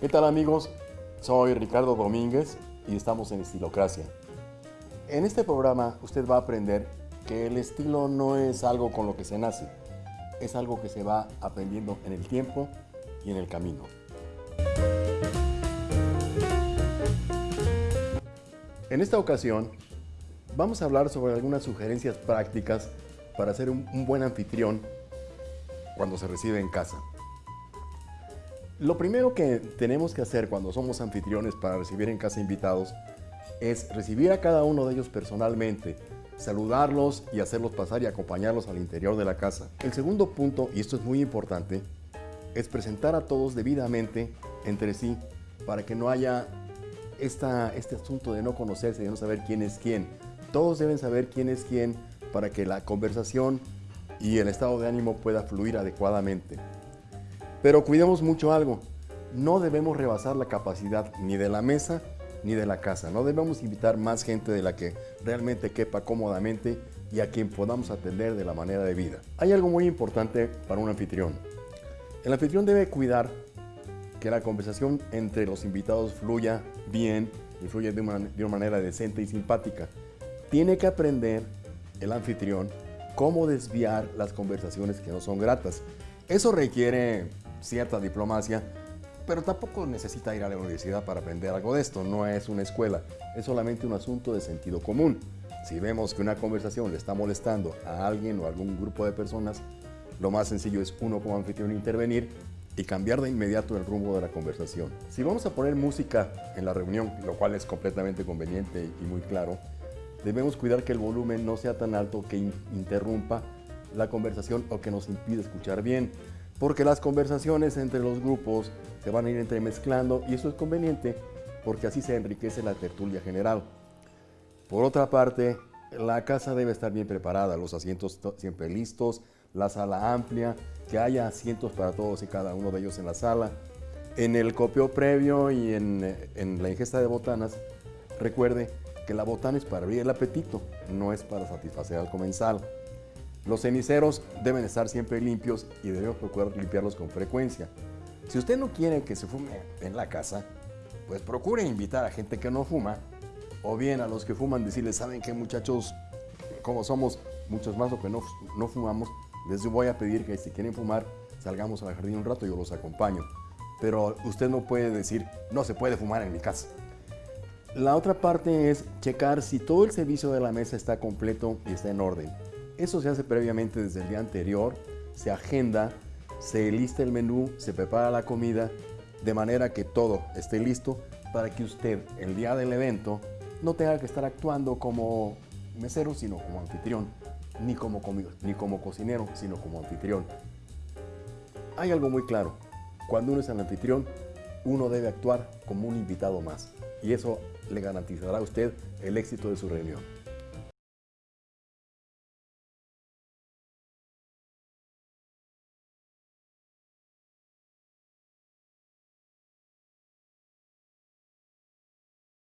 ¿Qué tal amigos? Soy Ricardo Domínguez y estamos en Estilocracia. En este programa usted va a aprender que el estilo no es algo con lo que se nace, es algo que se va aprendiendo en el tiempo y en el camino. En esta ocasión vamos a hablar sobre algunas sugerencias prácticas para ser un, buen anfitrión cuando se recibe en casa. Lo primero que tenemos que hacer cuando somos anfitriones para recibir en casa invitados es recibir a cada uno de ellos personalmente, saludarlos y hacerlos pasar y acompañarlos al interior de la casa. El segundo punto, y esto es muy importante, es presentar a todos debidamente entre sí para que no haya esta, este asunto de no conocerse, de no saber quién es quién. Todos deben saber quién es quién para que la conversación y el estado de ánimo pueda fluir adecuadamente. Pero cuidemos mucho algo, no debemos rebasar la capacidad ni de la mesa ni de la casa. No debemos invitar más gente de la que realmente quepa cómodamente y a quien podamos atender de la manera de vida. Hay algo muy importante para un anfitrión. El anfitrión debe cuidar que la conversación entre los invitados fluya bien y fluya de una, de una manera decente y simpática. Tiene que aprender el anfitrión cómo desviar las conversaciones que no son gratas. Eso requiere cierta diplomacia, pero tampoco necesita ir a la universidad para aprender algo de esto, no es una escuela, es solamente un asunto de sentido común. Si vemos que una conversación le está molestando a alguien o a algún grupo de personas, lo más sencillo es uno como anfitrión intervenir y cambiar de inmediato el rumbo de la conversación. Si vamos a poner música en la reunión, lo cual es completamente conveniente y muy claro, debemos cuidar que el volumen no sea tan alto que interrumpa la conversación o que nos impida escuchar bien porque las conversaciones entre los grupos se van a ir entremezclando y eso es conveniente porque así se enriquece la tertulia general. Por otra parte, la casa debe estar bien preparada, los asientos siempre listos, la sala amplia, que haya asientos para todos y cada uno de ellos en la sala. En el copio previo y en, la ingesta de botanas, recuerde que la botana es para abrir el apetito, no es para satisfacer al comensal. Los ceniceros deben estar siempre limpios y debemos procurar limpiarlos con frecuencia. Si usted no quiere que se fume en la casa, pues procure invitar a gente que no fuma, o bien a los que fuman decirles, ¿saben qué muchachos? Como somos muchos más o que no, no fumamos, les voy a pedir que si quieren fumar, salgamos al jardín un rato, y yo los acompaño. Pero usted no puede decir, no se puede fumar en mi casa. La otra parte es checar si todo el servicio de la mesa está completo y está en orden. Eso se hace previamente desde el día anterior, se agenda, se lista el menú, se prepara la comida, de manera que todo esté listo para que usted el día del evento no tenga que estar actuando como mesero, sino como anfitrión, ni como, ni como cocinero, sino como anfitrión. Hay algo muy claro, cuando uno es anfitrión, uno debe actuar como un invitado más y eso le garantizará a usted el éxito de su reunión.